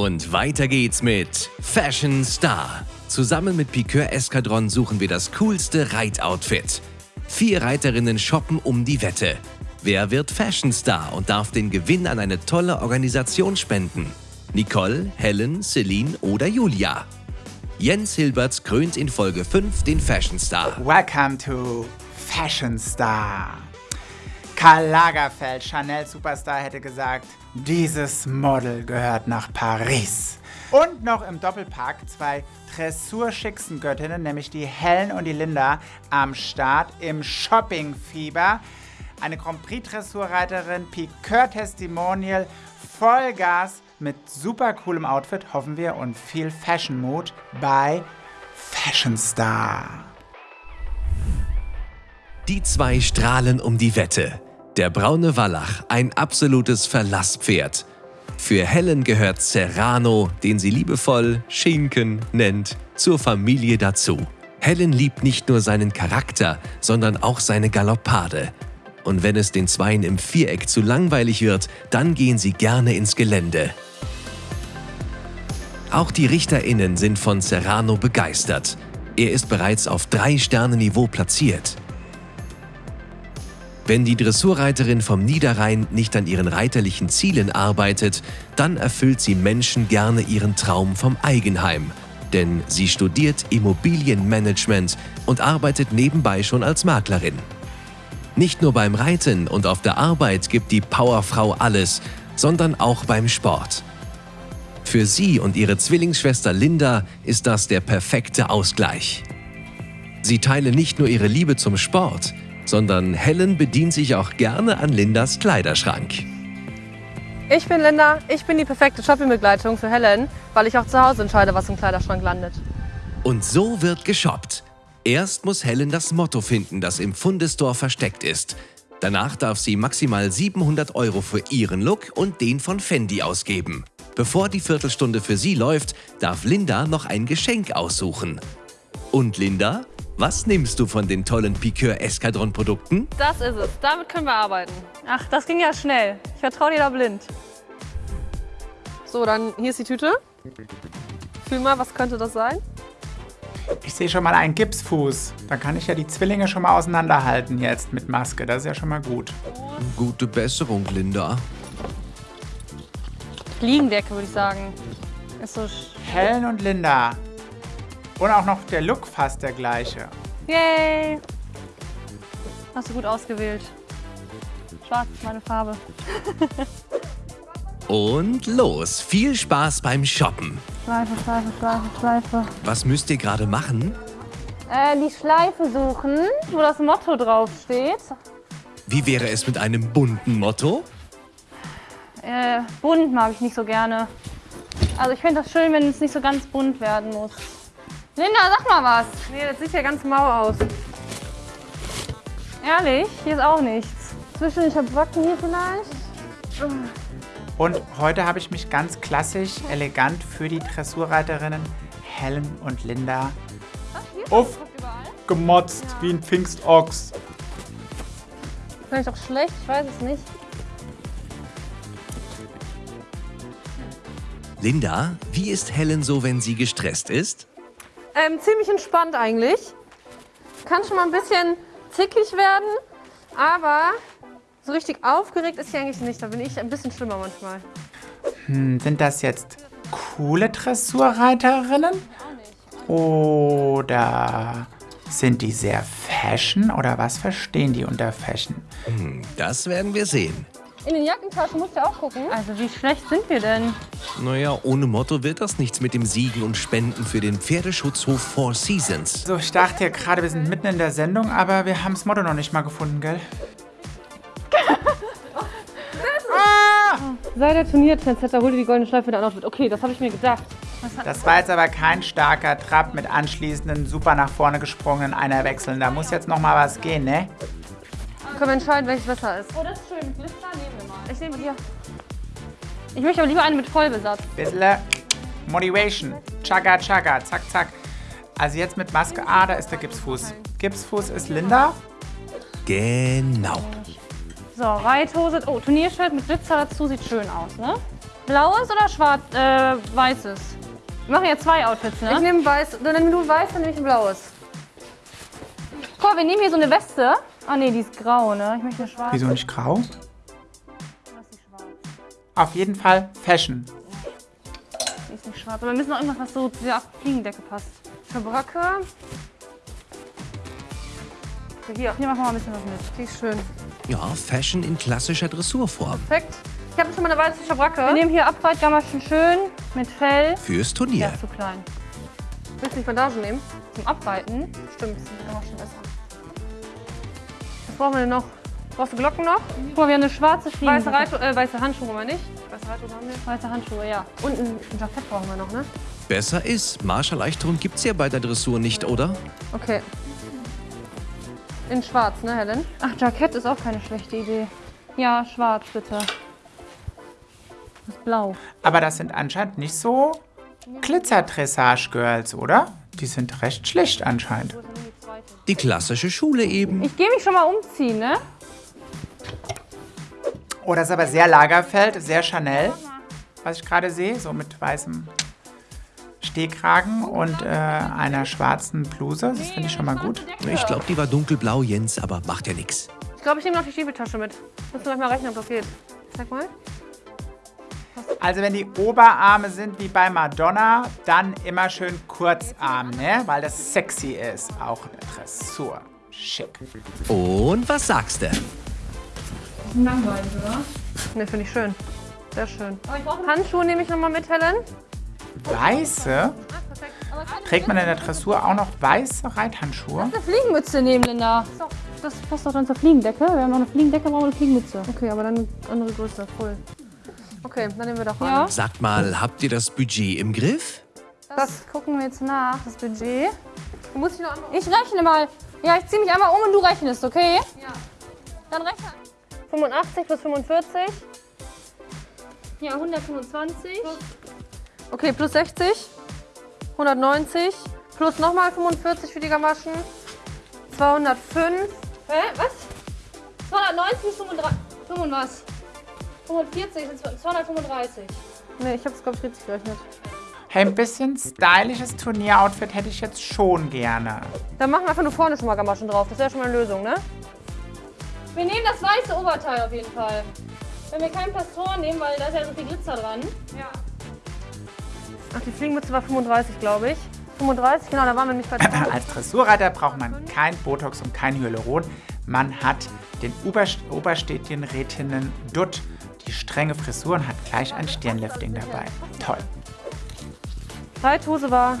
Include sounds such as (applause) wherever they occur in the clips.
Und weiter geht's mit Fashion Star. Zusammen mit Piqueur Eskadron suchen wir das coolste Reitoutfit. Vier Reiterinnen shoppen um die Wette. Wer wird Fashion Star und darf den Gewinn an eine tolle Organisation spenden? Nicole, Helen, Celine oder Julia? Jens Hilberts krönt in Folge 5 den Fashion Star. Welcome to Fashion Star. Karl Lagerfeld, Chanel Superstar, hätte gesagt, dieses Model gehört nach Paris. Und noch im Doppelpack zwei dressurschicksten Göttinnen, nämlich die Helen und die Linda, am Start im Shoppingfieber. Eine Grand Prix Dressurreiterin, Piqueur Testimonial, Vollgas mit super coolem Outfit, hoffen wir, und viel Fashion Mood bei Fashion Star. Die zwei strahlen um die Wette. Der braune Wallach, ein absolutes Verlasspferd. Für Helen gehört Serrano, den sie liebevoll Schinken nennt, zur Familie dazu. Helen liebt nicht nur seinen Charakter, sondern auch seine Galoppade. Und wenn es den Zweien im Viereck zu langweilig wird, dann gehen sie gerne ins Gelände. Auch die RichterInnen sind von Serrano begeistert. Er ist bereits auf drei Sterne Niveau platziert. Wenn die Dressurreiterin vom Niederrhein nicht an ihren reiterlichen Zielen arbeitet, dann erfüllt sie Menschen gerne ihren Traum vom Eigenheim. Denn sie studiert Immobilienmanagement und arbeitet nebenbei schon als Maklerin. Nicht nur beim Reiten und auf der Arbeit gibt die Powerfrau alles, sondern auch beim Sport. Für sie und ihre Zwillingsschwester Linda ist das der perfekte Ausgleich. Sie teilen nicht nur ihre Liebe zum Sport, sondern Helen bedient sich auch gerne an Lindas Kleiderschrank. Ich bin Linda, ich bin die perfekte Shoppingbegleitung für Helen, weil ich auch zu Hause entscheide, was im Kleiderschrank landet. Und so wird geshoppt. Erst muss Helen das Motto finden, das im Fundestore versteckt ist. Danach darf sie maximal 700 Euro für ihren Look und den von Fendi ausgeben. Bevor die Viertelstunde für sie läuft, darf Linda noch ein Geschenk aussuchen. Und Linda, was nimmst du von den tollen Piqueur Eskadron Produkten? Das ist es. Damit können wir arbeiten. Ach, das ging ja schnell. Ich vertraue dir da blind. So, dann hier ist die Tüte. Fühl mal, was könnte das sein? Ich sehe schon mal einen Gipsfuß. Dann kann ich ja die Zwillinge schon mal auseinanderhalten jetzt mit Maske. Das ist ja schon mal gut. Gute Besserung, Linda. Fliegendecke, würde ich sagen. Ist so Helen und Linda, und auch noch der Look fast der gleiche. Yay! Hast du gut ausgewählt. Schwarz ist meine Farbe. (laughs) Und los, viel Spaß beim Shoppen. Schleife, Schleife, Schleife, Schleife. Was müsst ihr gerade machen? Äh, die Schleife suchen, wo das Motto draufsteht. Wie wäre es mit einem bunten Motto? Äh, bunt mag ich nicht so gerne. Also ich finde das schön, wenn es nicht so ganz bunt werden muss. Linda, sag mal was. Nee, das sieht ja ganz mau aus. Ehrlich? Hier ist auch nichts. Zwischen ich hab Wacken hier vielleicht. Und heute habe ich mich ganz klassisch, elegant für die Dressurreiterinnen Helen und Linda aufgemotzt ja. wie ein Pfingstochs. Vielleicht auch schlecht, ich weiß es nicht. Linda, wie ist Helen so, wenn sie gestresst ist? Ähm, ziemlich entspannt eigentlich. Kann schon mal ein bisschen zickig werden, aber so richtig aufgeregt ist sie eigentlich nicht. Da bin ich ein bisschen schlimmer manchmal. Hm, sind das jetzt coole Dressurreiterinnen? Oder sind die sehr Fashion oder was verstehen die unter Fashion? Hm, das werden wir sehen. In den Jackentaschen musst du auch gucken. Also wie schlecht sind wir denn? Naja, ohne Motto wird das nichts mit dem Siegen und Spenden für den Pferdeschutzhof Four Seasons. So, ich dachte ja gerade, wir sind mitten in der Sendung, aber wir haben das Motto noch nicht mal gefunden, gell? ah! Sei der Turniertrendsetter, hol dir die goldene Schleife der Outfit. Okay, das habe ich mir gedacht. Das war jetzt aber kein starker Trab mit anschließenden, super nach vorne gesprungenen Einerwechseln. Da muss jetzt noch mal was gehen, ne? können wir entscheiden, welches besser ist. Oh, das ist schön. Glitzer nehmen. Ich nehme hier. Ich möchte aber lieber eine mit Vollbesatz. Bisschen Motivation. Chaga, chaga, zack, zack. Also jetzt mit Maske. Ah, da ist der Gipsfuß. Gipsfuß ist Linda. Genau. So, Reithose. Oh, Turniershirt mit Glitzer dazu sieht schön aus, ne? Blaues oder schwarz, äh, weißes? Wir machen ja zwei Outfits, ne? Ich nehme weiß, dann nimm du weiß, dann nehme ich ein blaues. Guck mal, wir nehmen hier so eine Weste. Ah nee, die ist grau, ne? Ich möchte eine schwarze. Wieso nicht grau? Auf jeden Fall Fashion. Die ist nicht schwarz. Aber wir müssen noch irgendwas, was so zu der Fliegendecke passt. Schabracke. Hier, Hier machen wir mal ein bisschen was mit. die ist schön. Ja, Fashion in klassischer Dressurform. Perfekt. Ich habe schon mal eine weiße Schabracke. Wir nehmen hier Abreitgamaschen schön mit Fell. Fürs Der Turnier. ist zu klein. Willst du nicht Bandagen nehmen? Zum Abreiten. Stimmt, das ist auch schon besser. Was brauchen wir denn noch? Brauchst du Glocken noch? Guck mal, wir haben eine schwarze Fliegen. Weiße, äh, weiße Handschuhe haben wir nicht. Weiße Reithose haben wir. Weiße Handschuhe, ja. Und ein Jackett brauchen wir noch, ne? Besser ist, Marscherleichterung gibt's ja bei der Dressur nicht, oder? Okay. In schwarz, ne, Helen? Ach, Jackett ist auch keine schlechte Idee. Ja, schwarz bitte. Das ist blau. Aber das sind anscheinend nicht so Glitzer-Dressage-Girls, oder? Die sind recht schlicht anscheinend. Die klassische Schule eben. Ich gehe mich schon mal umziehen, ne? Oh, das ist aber sehr Lagerfeld, sehr Chanel, was ich gerade sehe. So mit weißem Stehkragen und äh, einer schwarzen Bluse. Das finde ich schon mal gut. Ich glaube, die war dunkelblau, Jens, aber macht ja nichts. Ich glaube, ich nehme noch die Schiebeltasche mit. Müssen wir gleich mal rechnen, ob das geht. Zeig mal. Also wenn die Oberarme sind wie bei Madonna, dann immer schön Kurzarm, ne? Weil das sexy ist. Auch in der Dressur. Schick. Und was sagst du? Langweilig, oder? Ne, finde ich schön. Sehr schön. Handschuhe nehme ich nochmal mit, Helen. Weiße? Trägt man in der Dressur auch noch weiße Reithandschuhe? Eine Fliegenmütze nehmen, Linda. Das passt doch dann zur Fliegendecke. Wir haben noch eine Fliegendecke, brauchen wir eine Fliegenmütze. Okay, aber dann eine andere Größe, voll. Okay, dann nehmen wir doch Ja. an. Sagt mal, habt ihr das Budget im Griff? Das gucken wir jetzt nach, das Budget. Muss ich noch? Ich rechne mal. Ja, ich ziehe mich einmal um und du rechnest, okay? Ja. Dann rechne. 85 plus 45. Ja, 125. Okay, plus 60. 190. Plus nochmal 45 für die Gamaschen. 205. Hä? Was? 290 bis 35. 5 was? 45 sind 235. Ne, ich habe es, glaube ich, richtig gerechnet. Hey, ein bisschen stylisches Turnieroutfit hätte ich jetzt schon gerne. Dann machen wir einfach nur vorne schon mal Gamaschen drauf. Das wäre schon mal eine Lösung, ne? Wir nehmen das weiße Oberteil auf jeden Fall. Wenn wir keinen Pastor nehmen, weil da ist ja so viel Glitzer dran. Ach, die Fliegenmütze war 35, glaube ich. 35, genau, da waren wir nämlich bei Als Dressurreiter braucht man kein Botox und kein Hyaluron. Man hat den Oberst Oberstädtchenrätinnen Dutt. Die strenge Frisur und hat gleich ein Stirnlifting dabei. Toll. Reithose war.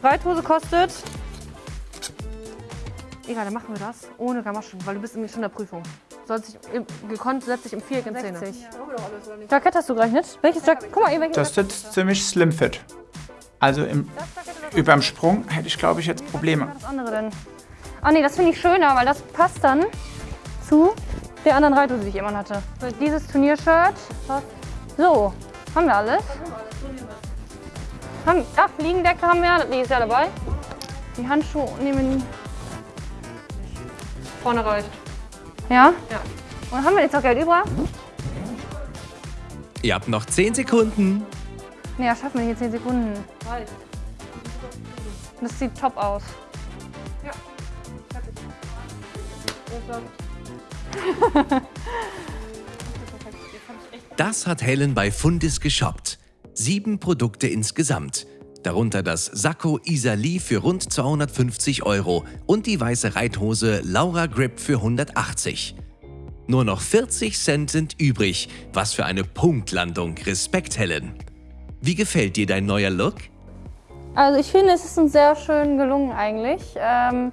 Reithose kostet. Egal, dann machen wir das ohne Gamaschen, weil du bist nämlich schon in der Prüfung. Sollst dich im, gekonnt setzt dich im Viereck in Szene. Jackett hast du gerechnet? Welches Jackett? Guck mal, welches Das sitzt ziemlich slim fit. Also im, überm Sprung hätte ich, glaube ich, jetzt Probleme. das andere denn? Ah nee, das finde ich schöner, weil das passt dann zu der anderen Reithose, die ich immer hatte. Dieses Turniershirt. So, haben wir alles? Haben, ach, Fliegendecke haben wir, die ist ja dabei. Die Handschuhe nehmen Vorne reicht. Ja? Ja. Und haben wir jetzt noch Geld über? Ihr habt noch 10 Sekunden. Nee, das schaffen wir nicht in 10 Sekunden. Reicht. Das sieht top aus. Das hat Helen bei Fundis geshoppt. Sieben Produkte insgesamt. Darunter das Sakko Isali für rund 250 Euro und die weiße Reithose Laura Grip für 180. Nur noch 40 Cent sind übrig. Was für eine Punktlandung. Respekt, Helen. Wie gefällt dir dein neuer Look? Also ich finde, es ist uns sehr schön gelungen eigentlich. Ähm,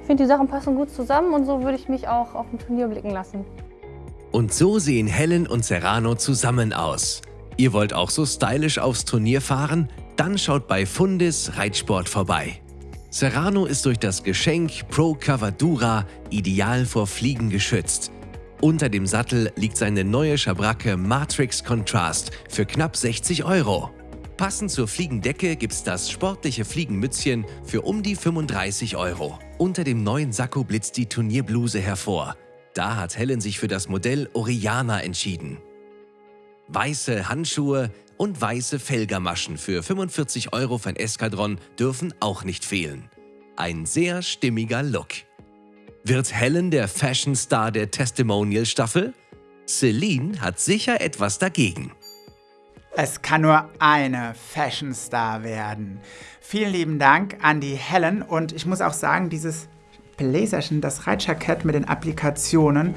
ich finde, die Sachen passen gut zusammen und so würde ich mich auch auf dem Turnier blicken lassen. Und so sehen Helen und Serrano zusammen aus. Ihr wollt auch so stylisch aufs Turnier fahren? Dann schaut bei Fundis Reitsport vorbei. Serrano ist durch das Geschenk Pro Cavadura ideal vor Fliegen geschützt. Unter dem Sattel liegt seine neue Schabracke Matrix Contrast für knapp 60 Euro. Passend zur Fliegendecke gibt's das sportliche Fliegenmützchen für um die 35 Euro. Unter dem neuen Sakko blitzt die Turnierbluse hervor. Da hat Helen sich für das Modell Oriana entschieden. Weiße Handschuhe und weiße Felgermaschen für 45 Euro für ein Eskadron dürfen auch nicht fehlen. Ein sehr stimmiger Look. Wird Helen der Fashion Star der Testimonial-Staffel? Celine hat sicher etwas dagegen. Es kann nur eine Fashion Star werden. Vielen lieben Dank an die Helen und ich muss auch sagen, dieses Bläserchen, das Reitjackett mit den Applikationen,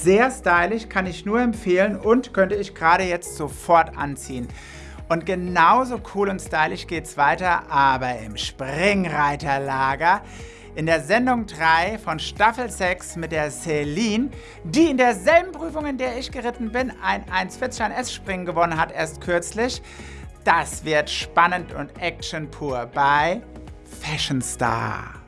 sehr stylisch, kann ich nur empfehlen und könnte ich gerade jetzt sofort anziehen. Und genauso cool und stylisch geht's weiter, aber im Springreiterlager in der Sendung 3 von Staffel 6 mit der Celine, die in derselben Prüfung, in der ich geritten bin, ein 1,40 an S-Springen gewonnen hat, erst kürzlich. Das wird spannend und Action pur bei Fashion Star.